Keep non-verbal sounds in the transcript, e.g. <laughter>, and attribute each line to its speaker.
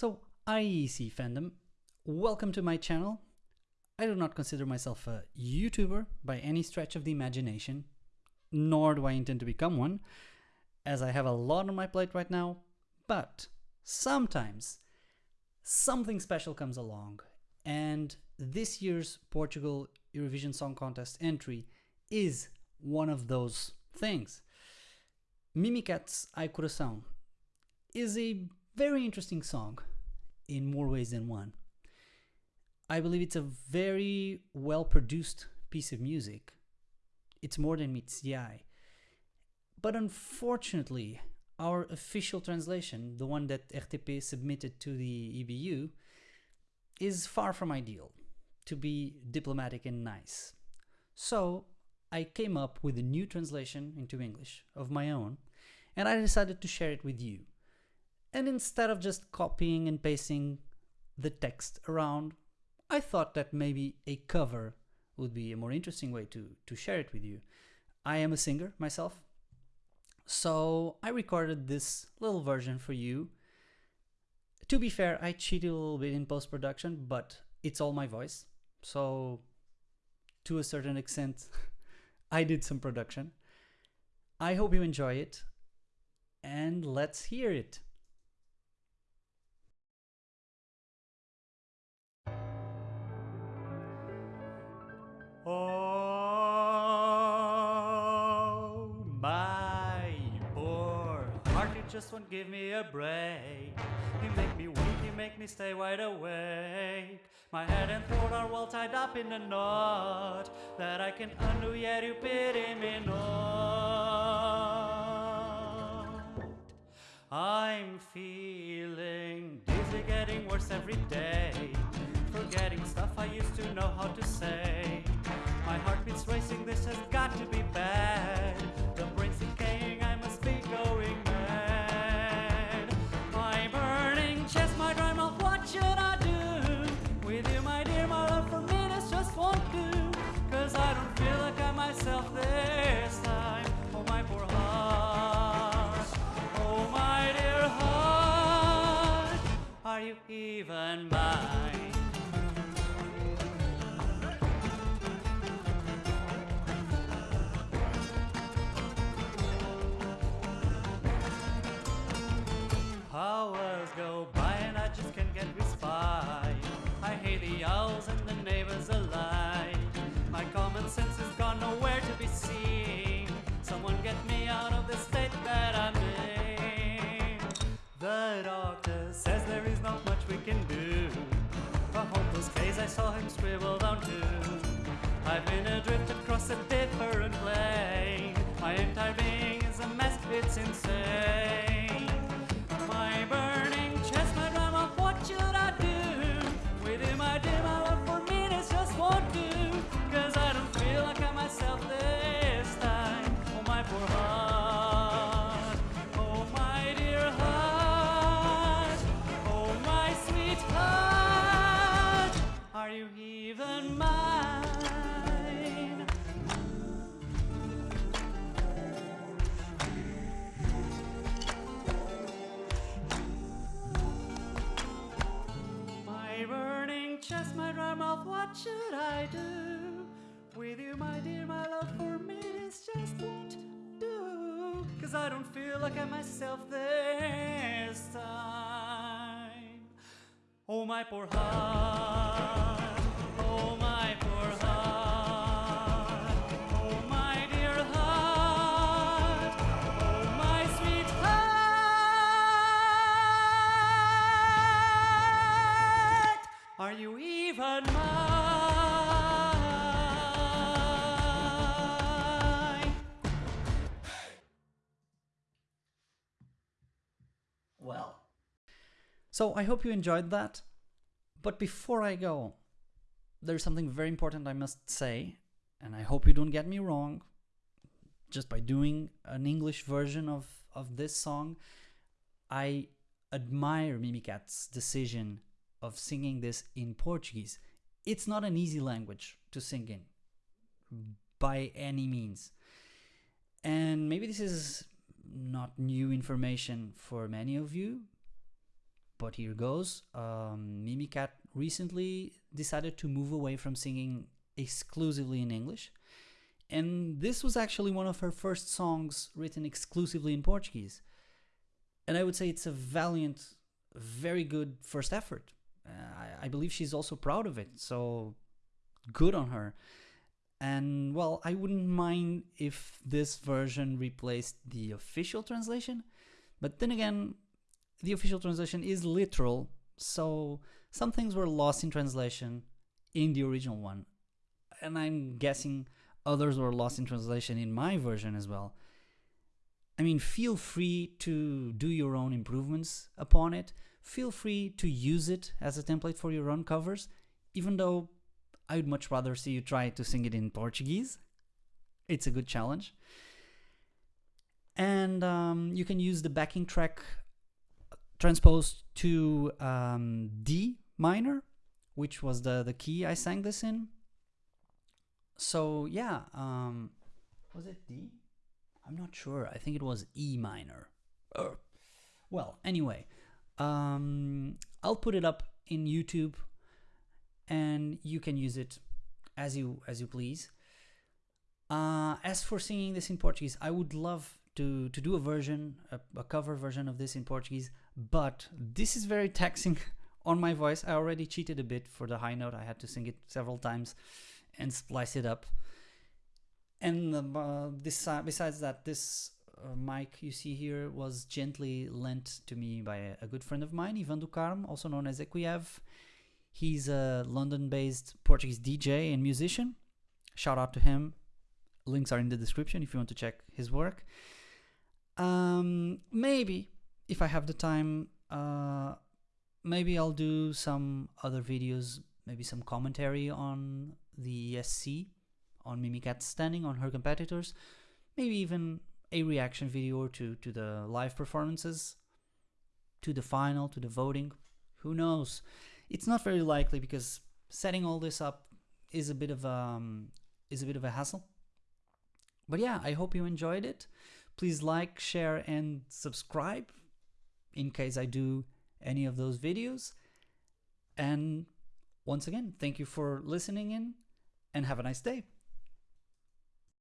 Speaker 1: So, IEC fandom, welcome to my channel. I do not consider myself a YouTuber by any stretch of the imagination, nor do I intend to become one, as I have a lot on my plate right now, but sometimes something special comes along, and this year's Portugal Eurovision Song Contest entry is one of those things. Mimicat's Ai Coração is a very interesting song in more ways than one. I believe it's a very well produced piece of music. It's more than meets the eye. But unfortunately, our official translation, the one that RTP submitted to the EBU, is far from ideal, to be diplomatic and nice. So I came up with a new translation into English of my own, and I decided to share it with you. And instead of just copying and pasting the text around, I thought that maybe a cover would be a more interesting way to, to share it with you. I am a singer myself, so I recorded this little version for you. To be fair, I cheated a little bit in post-production, but it's all my voice. So to a certain extent, <laughs> I did some production. I hope you enjoy it and let's hear it.
Speaker 2: Oh, my poor heart, you just won't give me a break. You make me weak, you make me stay wide awake. My head and throat are well tied up in a knot that I can undo, yet you pity me not. I'm feeling dizzy, getting worse every I've been adrift across a different plane. My entire being is a mess, it's insane. My burning chest, my drama, what should I do? With you, my my love for me, this just won't do. Cause I don't feel like I'm myself this time. Oh, my poor heart. Oh, my dear heart. Oh. Are you even mine? Mouth, what should I do? With you, my dear, my love for me, this just won't do. Cause I don't feel like I'm myself this time. Oh, my poor heart. Oh, my poor heart. Oh, my dear heart. Oh, my sweet heart. Are you mine?
Speaker 1: Well. So I hope you enjoyed that. But before I go, there's something very important I must say, and I hope you don't get me wrong. Just by doing an English version of, of this song, I admire Mimicat's decision of singing this in Portuguese. It's not an easy language to sing in, by any means. And maybe this is not new information for many of you, but here goes. Um, Mimicat recently decided to move away from singing exclusively in English. And this was actually one of her first songs written exclusively in Portuguese. And I would say it's a valiant, very good first effort. Uh, I, I believe she's also proud of it. So good on her. And well, I wouldn't mind if this version replaced the official translation. But then again, the official translation is literal. So some things were lost in translation in the original one. And I'm guessing others were lost in translation in my version as well. I mean, feel free to do your own improvements upon it. Feel free to use it as a template for your own covers, even though I would much rather see you try to sing it in Portuguese. It's a good challenge. And um, you can use the backing track transposed to um, D minor, which was the, the key I sang this in. So yeah, um, was it D? I'm not sure. I think it was E minor. Well, anyway, um, I'll put it up in YouTube and you can use it as you as you please. Uh, as for singing this in Portuguese, I would love to to do a version, a, a cover version of this in Portuguese, but this is very taxing <laughs> on my voice. I already cheated a bit for the high note. I had to sing it several times and splice it up. And uh, this, uh, besides that, this uh, mic you see here was gently lent to me by a, good friend of mine, Ivan Ducarme, also known as Equiev. He's a London-based Portuguese DJ and musician. Shout out to him. Links are in the description if you want to check his work. Um, maybe if I have the time, uh, maybe I'll do some other videos, maybe some commentary on the ESC, on Mimicat standing on her competitors, maybe even a reaction video or two to the live performances, to the final, to the voting. Who knows? It's not very likely because setting all this up is a bit of um is a bit of a hassle. But yeah, I hope you enjoyed it. Please like, share, and subscribe in case I do any of those videos. And once again, thank you for listening in and have a nice day.